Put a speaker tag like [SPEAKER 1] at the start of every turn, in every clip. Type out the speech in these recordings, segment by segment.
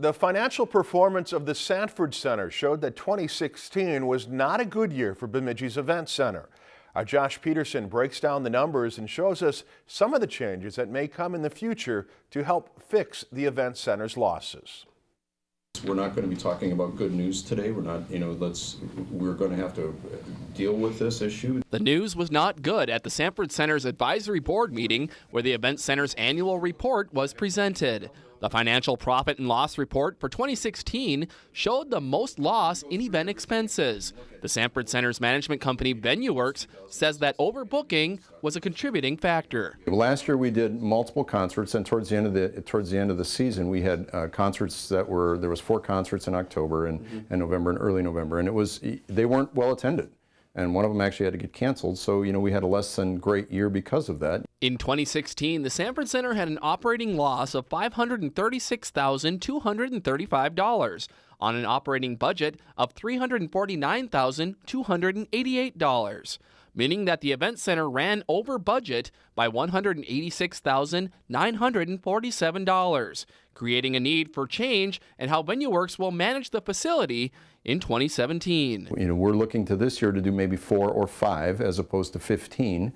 [SPEAKER 1] The financial performance of the Sanford Center showed that 2016 was not a good year for Bemidji's Event Center. Our Josh Peterson breaks down the numbers and shows us some of the changes that may come in the future to help fix the Event Center's losses.
[SPEAKER 2] We're not going to be talking about good news today. We're not, you know, let's, we're going to have to deal with this issue.
[SPEAKER 3] The news was not good at the Sanford Center's advisory board meeting where the Event Center's annual report was presented. The financial profit and loss report for 2016 showed the most loss in event expenses. The Sanford Center's management company VenueWorks says that overbooking was a contributing factor.
[SPEAKER 2] Last year we did multiple concerts and towards the end of the towards the end of the season we had uh, concerts that were there was four concerts in October and, mm -hmm. and November and early November and it was they weren't well attended and one of them actually had to get canceled. So, you know, we had a less than great year because of that.
[SPEAKER 3] In 2016, the Sanford Center had an operating loss of $536,235 on an operating budget of $349,288, meaning that the event center ran over budget by $186,947, creating a need for change and how VenueWorks will manage the facility in 2017.
[SPEAKER 2] You know, we're looking to this year to do maybe four or five as opposed to 15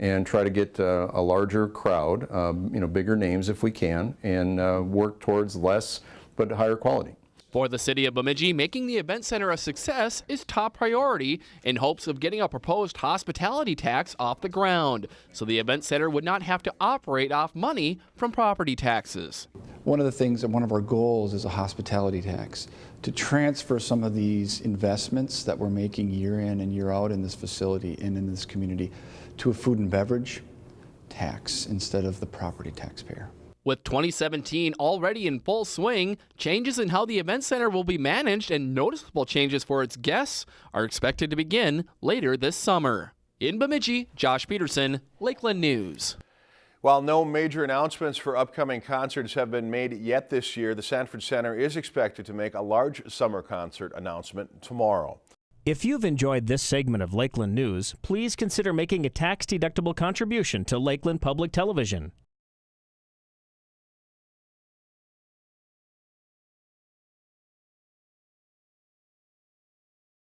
[SPEAKER 2] and try to get uh, a larger crowd, um, you know, bigger names if we can, and uh, work towards less but higher quality.
[SPEAKER 3] For the city of Bemidji, making the event center a success is top priority in hopes of getting a proposed hospitality tax off the ground, so the event center would not have to operate off money from property taxes.
[SPEAKER 4] One of the things and one of our goals is a hospitality tax to transfer some of these investments that we're making year in and year out in this facility and in this community to a food and beverage tax instead of the property taxpayer.
[SPEAKER 3] With 2017 already in full swing, changes in how the event center will be managed and noticeable changes for its guests are expected to begin later this summer. In Bemidji, Josh Peterson, Lakeland News.
[SPEAKER 1] While no major announcements for upcoming concerts have been made yet this year, the Sanford Center is expected to make a large summer concert announcement tomorrow.
[SPEAKER 5] If you've enjoyed this segment of Lakeland News, please consider making a tax-deductible contribution to Lakeland Public Television.